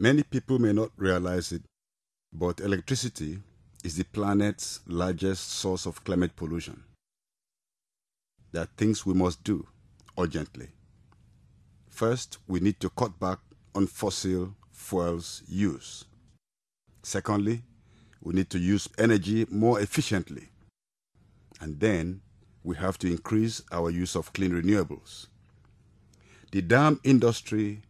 Many people may not realize it, but electricity is the planet's largest source of climate pollution. There are things we must do urgently. First, we need to cut back on fossil fuels use. Secondly, we need to use energy more efficiently. And then we have to increase our use of clean renewables. The dam industry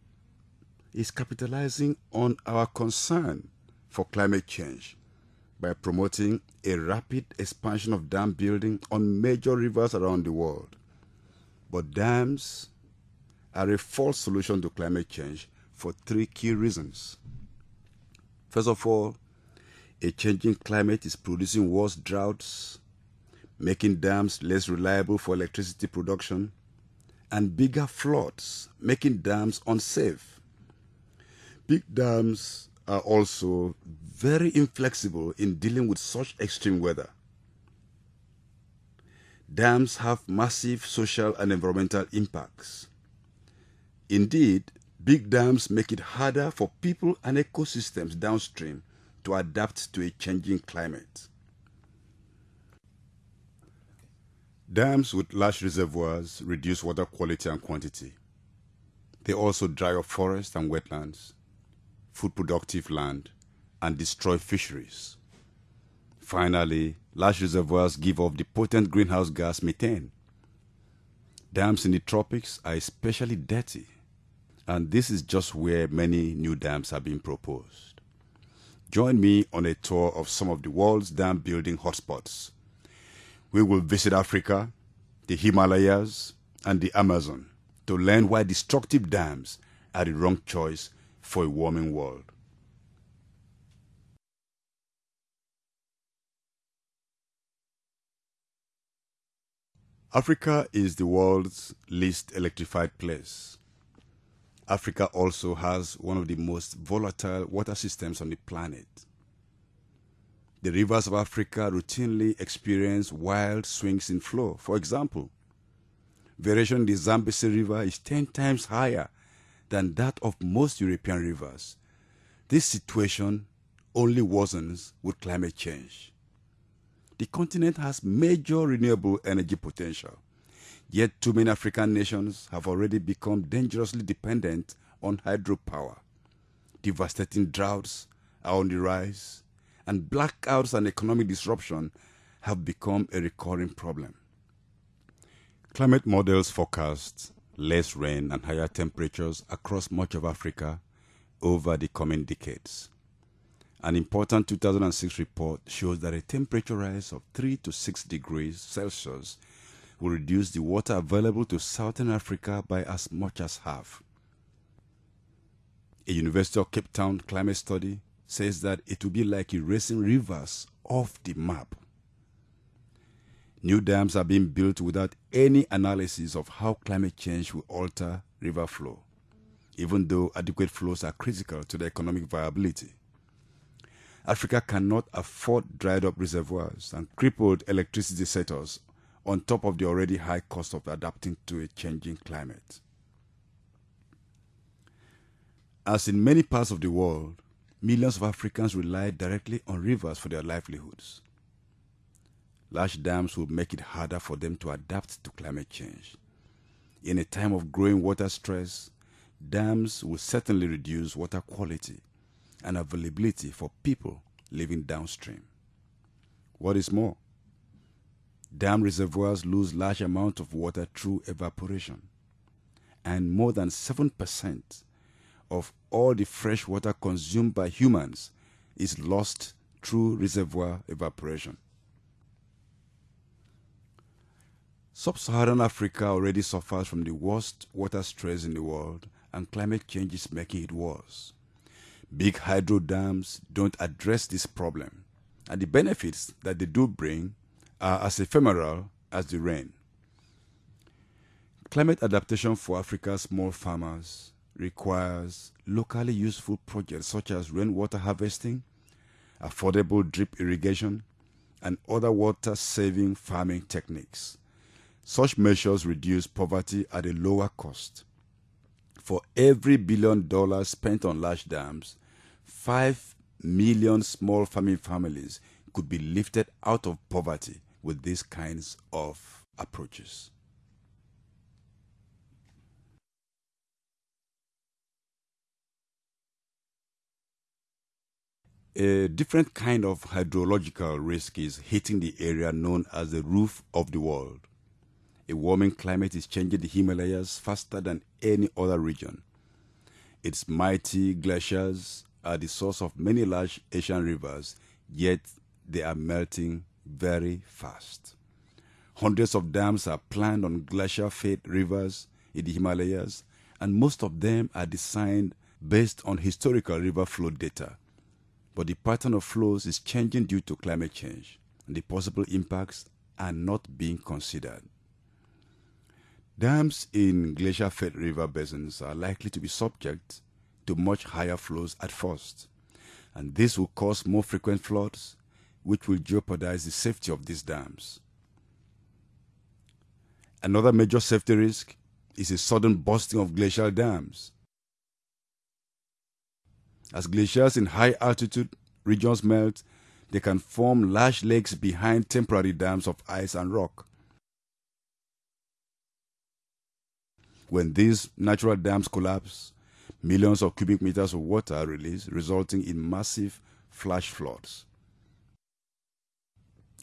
is capitalizing on our concern for climate change by promoting a rapid expansion of dam building on major rivers around the world. But dams are a false solution to climate change for three key reasons. First of all, a changing climate is producing worse droughts, making dams less reliable for electricity production, and bigger floods, making dams unsafe. Big dams are also very inflexible in dealing with such extreme weather. Dams have massive social and environmental impacts. Indeed, big dams make it harder for people and ecosystems downstream to adapt to a changing climate. Dams with large reservoirs reduce water quality and quantity. They also dry up forests and wetlands, food productive land, and destroy fisheries. Finally, large reservoirs give off the potent greenhouse gas methane. Dams in the tropics are especially dirty, and this is just where many new dams are being proposed. Join me on a tour of some of the world's dam building hotspots. We will visit Africa, the Himalayas, and the Amazon to learn why destructive dams are the wrong choice for a warming world. Africa is the world's least electrified place. Africa also has one of the most volatile water systems on the planet. The rivers of Africa routinely experience wild swings in flow. For example, variation in the Zambezi River is 10 times higher than that of most European rivers. This situation only worsens with climate change. The continent has major renewable energy potential, yet too many African nations have already become dangerously dependent on hydropower. Devastating droughts are on the rise, and blackouts and economic disruption have become a recurring problem. Climate models forecast less rain and higher temperatures across much of Africa over the coming decades. An important 2006 report shows that a temperature rise of 3 to 6 degrees Celsius will reduce the water available to southern Africa by as much as half. A University of Cape Town climate study says that it will be like erasing rivers off the map. New dams are being built without any analysis of how climate change will alter river flow, even though adequate flows are critical to the economic viability. Africa cannot afford dried up reservoirs and crippled electricity sectors on top of the already high cost of adapting to a changing climate. As in many parts of the world, millions of Africans rely directly on rivers for their livelihoods. Large dams will make it harder for them to adapt to climate change. In a time of growing water stress, dams will certainly reduce water quality and availability for people living downstream. What is more, dam reservoirs lose large amounts of water through evaporation, and more than 7% of all the fresh water consumed by humans is lost through reservoir evaporation. Sub-Saharan Africa already suffers from the worst water stress in the world and climate change is making it worse. Big hydro dams don't address this problem and the benefits that they do bring are as ephemeral as the rain. Climate adaptation for Africa's small farmers requires locally useful projects such as rainwater harvesting, affordable drip irrigation, and other water saving farming techniques. Such measures reduce poverty at a lower cost. For every billion dollars spent on large dams, 5 million small farming families could be lifted out of poverty with these kinds of approaches. A different kind of hydrological risk is hitting the area known as the roof of the world. A warming climate is changing the Himalayas faster than any other region. Its mighty glaciers are the source of many large Asian rivers, yet they are melting very fast. Hundreds of dams are planned on glacier fed rivers in the Himalayas, and most of them are designed based on historical river flow data. But the pattern of flows is changing due to climate change, and the possible impacts are not being considered. Dams in glacier fed river basins are likely to be subject to much higher flows at first, and this will cause more frequent floods, which will jeopardize the safety of these dams. Another major safety risk is a sudden bursting of glacial dams. As glaciers in high altitude regions melt, they can form large lakes behind temporary dams of ice and rock. When these natural dams collapse, millions of cubic meters of water are released, resulting in massive flash floods.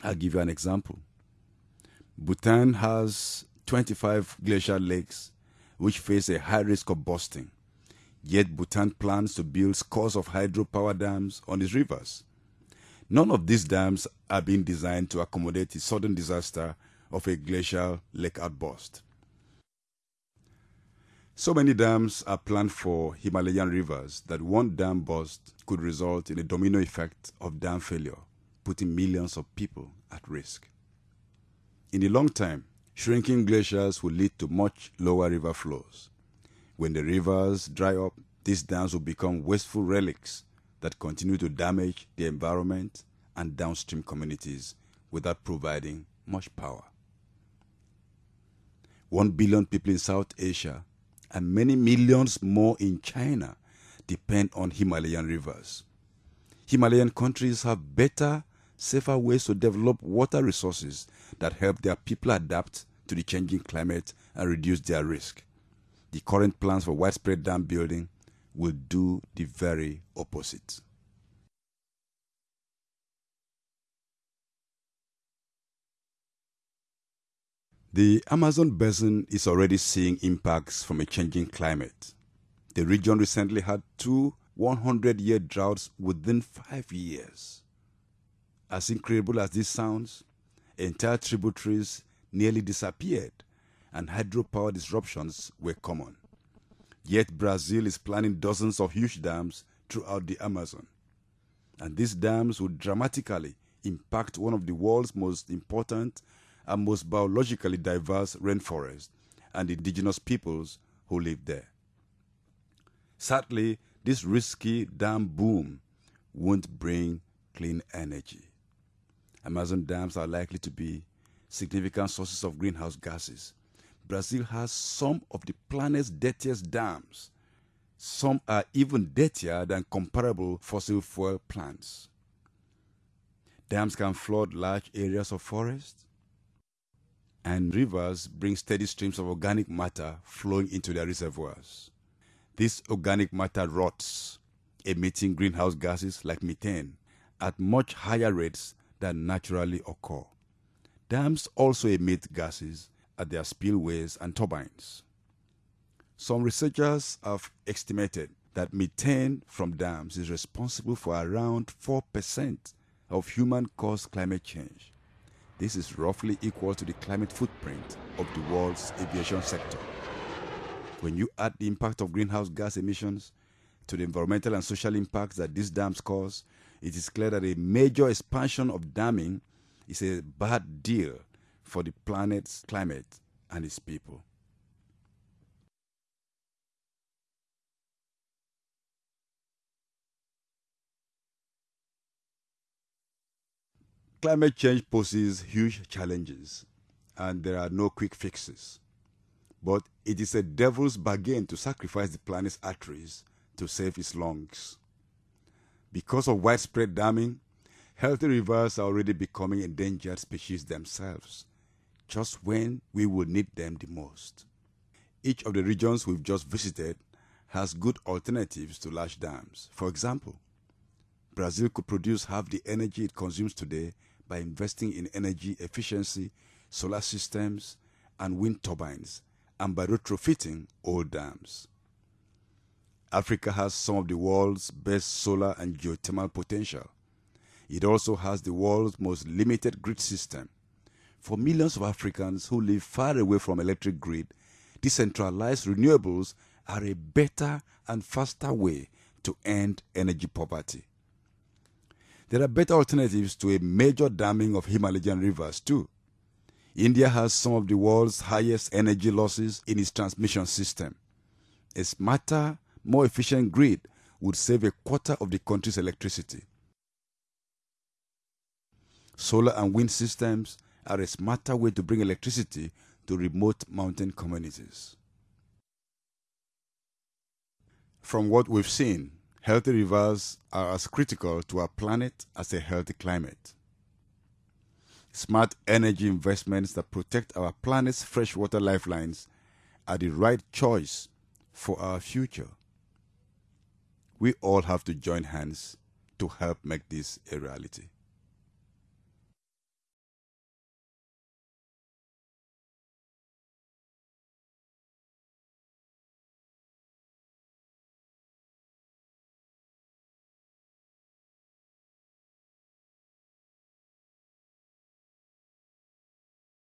I'll give you an example. Bhutan has 25 glacial lakes which face a high risk of bursting. Yet Bhutan plans to build scores of hydropower dams on its rivers. None of these dams are being designed to accommodate the sudden disaster of a glacial lake outburst. So many dams are planned for Himalayan rivers that one dam burst could result in a domino effect of dam failure, putting millions of people at risk. In the long term, shrinking glaciers will lead to much lower river flows. When the rivers dry up, these dams will become wasteful relics that continue to damage the environment and downstream communities without providing much power. One billion people in South Asia and many millions more in China depend on Himalayan rivers. Himalayan countries have better, safer ways to develop water resources that help their people adapt to the changing climate and reduce their risk the current plans for widespread dam building will do the very opposite. The Amazon basin is already seeing impacts from a changing climate. The region recently had two 100 year droughts within five years. As incredible as this sounds, entire tributaries nearly disappeared and hydropower disruptions were common. Yet Brazil is planning dozens of huge dams throughout the Amazon. And these dams would dramatically impact one of the world's most important and most biologically diverse rainforests and indigenous peoples who live there. Sadly, this risky dam boom won't bring clean energy. Amazon dams are likely to be significant sources of greenhouse gases Brazil has some of the planet's dirtiest dams. Some are even dirtier than comparable fossil fuel plants. Dams can flood large areas of forest, and rivers bring steady streams of organic matter flowing into their reservoirs. This organic matter rots, emitting greenhouse gases like methane at much higher rates than naturally occur. Dams also emit gases at their spillways and turbines. Some researchers have estimated that methane from dams is responsible for around 4% of human caused climate change. This is roughly equal to the climate footprint of the world's aviation sector. When you add the impact of greenhouse gas emissions to the environmental and social impacts that these dams cause, it is clear that a major expansion of damming is a bad deal for the planet's climate and its people. Climate change poses huge challenges, and there are no quick fixes. But it is a devil's bargain to sacrifice the planet's arteries to save its lungs. Because of widespread damming, healthy rivers are already becoming endangered species themselves, just when we will need them the most. Each of the regions we've just visited has good alternatives to large dams. For example, Brazil could produce half the energy it consumes today by investing in energy efficiency, solar systems, and wind turbines, and by retrofitting old dams. Africa has some of the world's best solar and geothermal potential. It also has the world's most limited grid system. For millions of Africans who live far away from electric grid, decentralized renewables are a better and faster way to end energy poverty. There are better alternatives to a major damming of Himalayan rivers too. India has some of the world's highest energy losses in its transmission system. A smarter, more efficient grid would save a quarter of the country's electricity. Solar and wind systems are a smarter way to bring electricity to remote mountain communities. From what we've seen, healthy rivers are as critical to our planet as a healthy climate. Smart energy investments that protect our planet's freshwater lifelines are the right choice for our future. We all have to join hands to help make this a reality.